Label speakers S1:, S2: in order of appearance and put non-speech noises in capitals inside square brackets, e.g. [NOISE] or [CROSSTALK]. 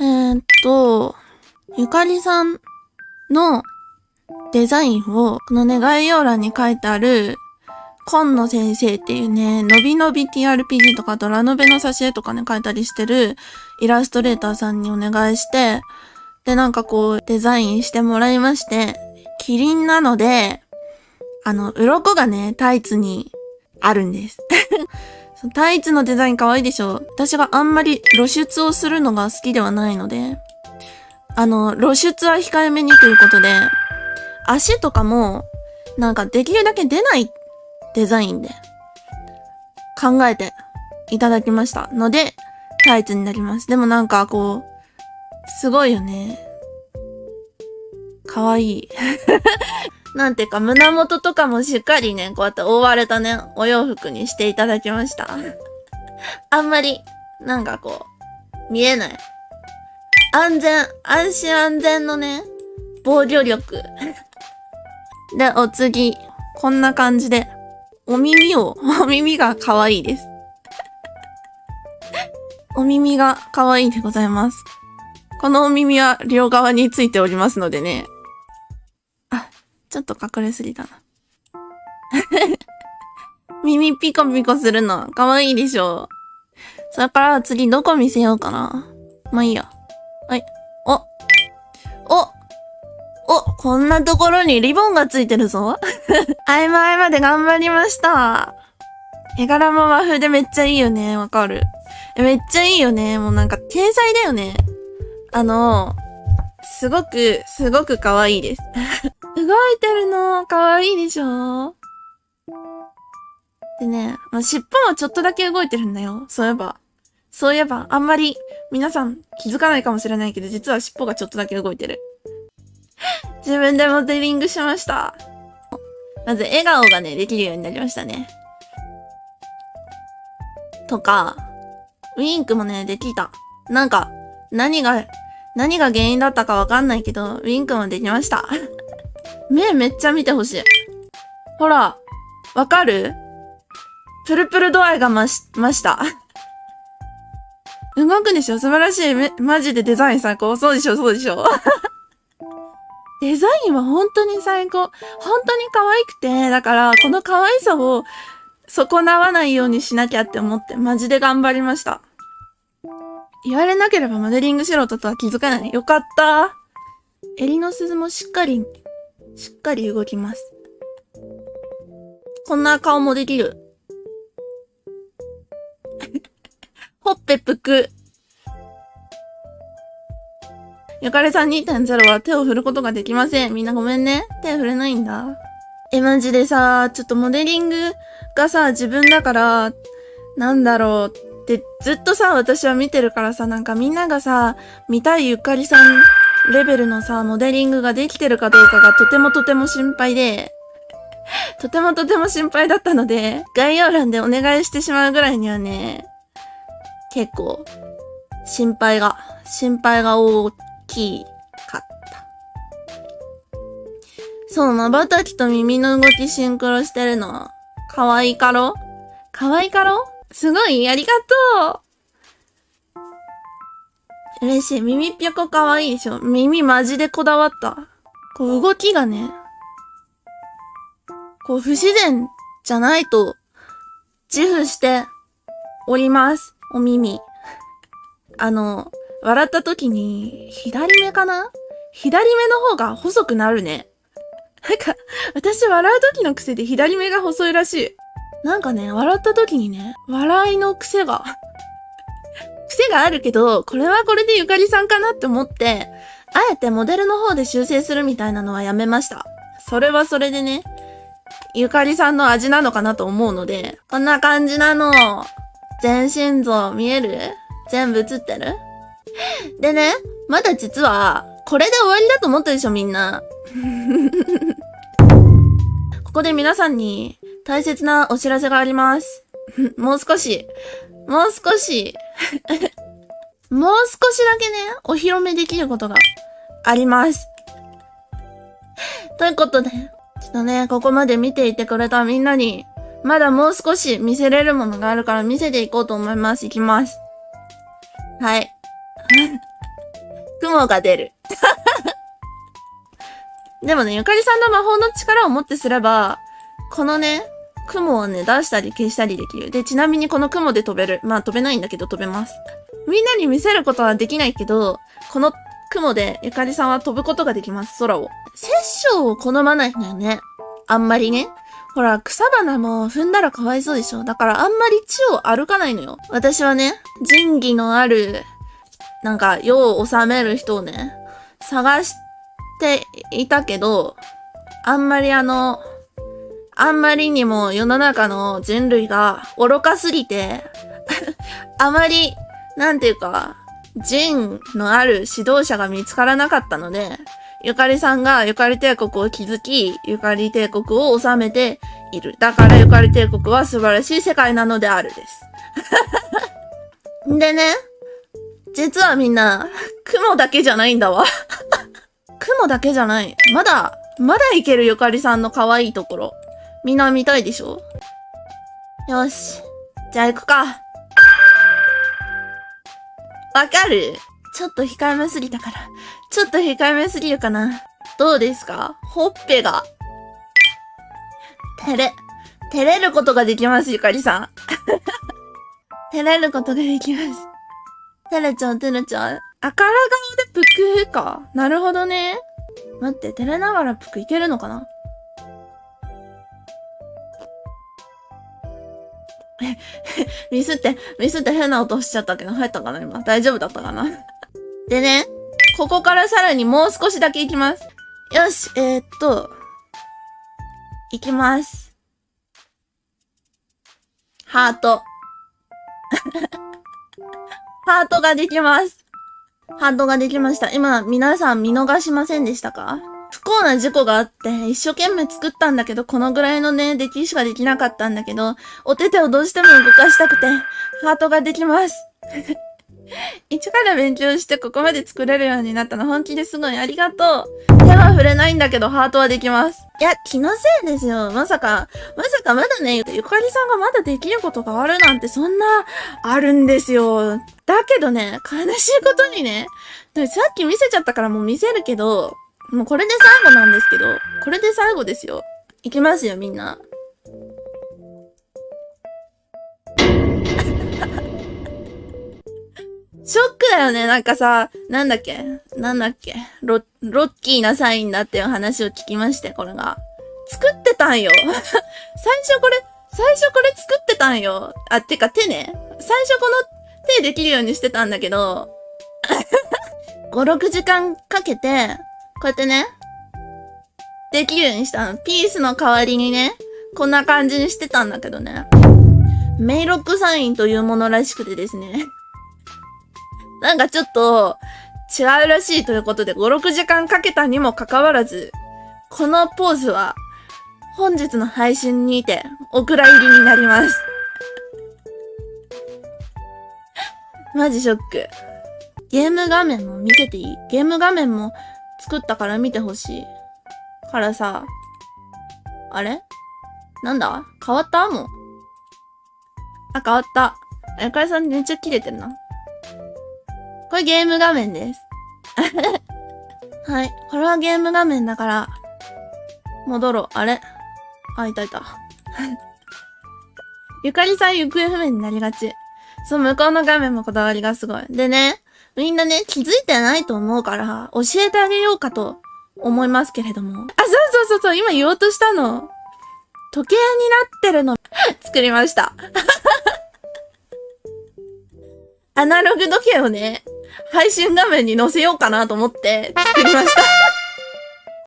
S1: えー、っと、ゆかりさんのデザインを、このね、概要欄に書いてある、今野先生っていうね、のびのび TRPG とか、あとラノベの挿絵とかね、書いたりしてるイラストレーターさんにお願いして、で、なんかこう、デザインしてもらいまして、キリンなので、あの、鱗がね、タイツにあるんです。[LAUGHS] タイツのデザイン可愛いでしょ私があんまり露出をするのが好きではないので、あの、露出は控えめにということで、足とかも、なんかできるだけ出ないデザインで考えていただきましたので、タイツになります。でもなんかこう、すごいよね。かわいい。なんていうか、胸元とかもしっかりね、こうやって覆われたね、お洋服にしていただきました。[LAUGHS] あんまり、なんかこう、見えない。安全、安心安全のね、防御力。で、お次、こんな感じで、お耳を、[LAUGHS] お耳が可愛いです。お耳が可愛いでございます。このお耳は両側についておりますのでね、ちょっと隠れすぎたな。[LAUGHS] 耳ピコピコするの、かわいいでしょ？それから次どこ見せようかな？まあいいや。はい。お。おお、こんなところにリボンがついてるぞ。あいまあいまで頑張りました。絵柄も和風でめっちゃいいよね。わかる。めっちゃいいよね。もうなんか天才だよね。あの、すごく、すごく可愛いです。動いてるの、可愛いでしょでね、まあ、尻尾もちょっとだけ動いてるんだよ。そういえば。そういえば、あんまり皆さん気づかないかもしれないけど、実は尻尾がちょっとだけ動いてる。自分でモデリングしました。まず笑顔がね、できるようになりましたね。とか、ウィンクもね、できた。なんか、何が、何が原因だったかわかんないけど、ウィンクもできました。目めっちゃ見てほしい。ほら、わかる？プルプル度合いが増し、増した。[LAUGHS] 動くでしょ？素晴らしい。め、マジでデザイン最高。そうでしょ？そうでしょ？[LAUGHS] デザインは本当に最高。本当に可愛くて、だから、この可愛さを損なわないようにしなきゃって思って、マジで頑張りました。言われなければモデリングしろとは気づかない。よかった。襟の鈴もしっかりしっかり動きます。こんな顔もできる。[LAUGHS] ほっぺぷく。ゆかれさん2.0は手を振ることができません。みんなごめんね。手振れないんだ。え、マジでさ、ちょっとモデリングがさ、自分だから、なんだろうってずっとさ、私は見てるからさ、なんかみんながさ、見たいゆかりさんレベルのさ、モデリングができてるかどうかがとてもとても心配で、とてもとても心配だったので、概要欄でお願いしてしまうぐらいにはね、結構、心配が、心配が大きかった。そう、瞬きと耳の動きシンクロしてるの。かわいかろ？かわいかろ？すごいありがとう嬉しい。耳ぴょこかわいいでしょ？耳マジでこだわった。こう動きがね、こう不自然じゃないと自負しております。お耳。あの、笑った時に、左目かな？左目の方が細くなるね。なんか、私笑う時の癖で左目が細いらしい。なんかね、笑った時にね、笑いの癖が癖があるけど、これはこれでゆかりさんかなって思って、あえてモデルの方で修正するみたいなのはやめました。それはそれでね、ゆかりさんの味なのかなと思うので、こんな感じなの。全身像見える？全部映ってる？でね、まだ実は、これで終わりだと思ったでしょみんな。[LAUGHS] ここで皆さんに大切なお知らせがあります。[LAUGHS] もう少し、もう少しもう少しだけね、お披露目できることがあります。ということで、ちょっとね、ここまで見ていてくれたみんなに、まだもう少し見せれるものがあるから見せていこうと思います。いきます。はい。雲が出る。[LAUGHS] でもね、ゆかりさんの魔法の力をもってすれば、このね、雲をね、出したり消したりできる。で、ちなみにこの雲で飛べる。まあ飛べないんだけど飛べます。みんなに見せることはできないけど、この雲でゆかりさんは飛ぶことができます、空を。殺生を好まないんだよね。あんまりね。ほら、草花も踏んだらかわいそうでしょ。だからあんまり地を歩かないのよ。私はね、仁義のある、なんか、世を治める人をね、探していたけど、あんまりあの、あんまりにも世の中の人類が愚かすぎて、[LAUGHS] あまり、なんていうか、人のある指導者が見つからなかったので、ゆかりさんがゆかり帝国を築き、ゆかり帝国を治めている。だからゆかり帝国は素晴らしい世界なのであるです。[LAUGHS] でね、実はみんな、雲だけじゃないんだわ [LAUGHS] 雲だけじゃない。まだ、まだいけるゆかりさんの可愛いところ。みんな見たいでしょ？よし。じゃあ行くか。わかるちょっと控えめすぎたから。ちょっと控えめすぎるかな。どうですか？ほっぺが。照れ、照れることができます、ゆかりさん。[LAUGHS] 照れることができます。照れちゃう、照れちゃう。あから顔でぷくか。なるほどね。待って、照れながらぷくいけるのかな？[LAUGHS] ミスって、ミスって変な音しちゃったけど、入ったかな今。大丈夫だったかな [LAUGHS] でね、ここからさらにもう少しだけ行きます。よし、えー、っと、行きます。ハート。[LAUGHS] ハートができます。ハートができました。今、皆さん見逃しませんでしたか？不幸な事故があって、一生懸命作ったんだけど、このぐらいのね、出来しかできなかったんだけど、お手手をどうしても動かしたくて、ハートができます。[LAUGHS] 一から勉強してここまで作れるようになったの本気ですごいありがとう。手は触れないんだけどハートはできます。いや、気のせいですよ。まさか、まさかまだね、ゆかりさんがまだできることがあるなんてそんな、あるんですよ。だけどね、悲しいことにね、さっき見せちゃったからもう見せるけど、もうこれで最後なんですけど、これで最後ですよ。いきますよ、みんな。[LAUGHS] ショックだよね。なんかさ、なんだっけ？なんだっけ？ロ、ロッキーなサインだっていう話を聞きまして、これが。作ってたんよ。[LAUGHS] 最初これ、最初これ作ってたんよ。あ、てか手ね。最初この手できるようにしてたんだけど、[LAUGHS] 5、6時間かけて、こうやってね、できるようにしたの。ピースの代わりにね、こんな感じにしてたんだけどね。メイロックサインというものらしくてですね。[LAUGHS] なんかちょっと違うらしいということで5、6時間かけたにもかかわらず、このポーズは本日の配信にてお蔵入りになります。[LAUGHS] マジショック。ゲーム画面も見せていい？ゲーム画面も作ったから見てほしい。からさ、あれ？なんだ？変わった？もう。あ、変わった。あやかりさんめっちゃ切れてるな。これゲーム画面です。[LAUGHS] はい。これはゲーム画面だから、戻ろう。あれ？あ、いたいた。[LAUGHS] ゆかりさん行方不明になりがち。そう、向こうの画面もこだわりがすごい。でね、みんなね、気づいてないと思うから、教えてあげようかと思いますけれども。あ、そうそうそうそう、今言おうとしたの。時計になってるの、[LAUGHS] 作りました。[LAUGHS] アナログ時計をね、配信画面に載せようかなと思って作りました。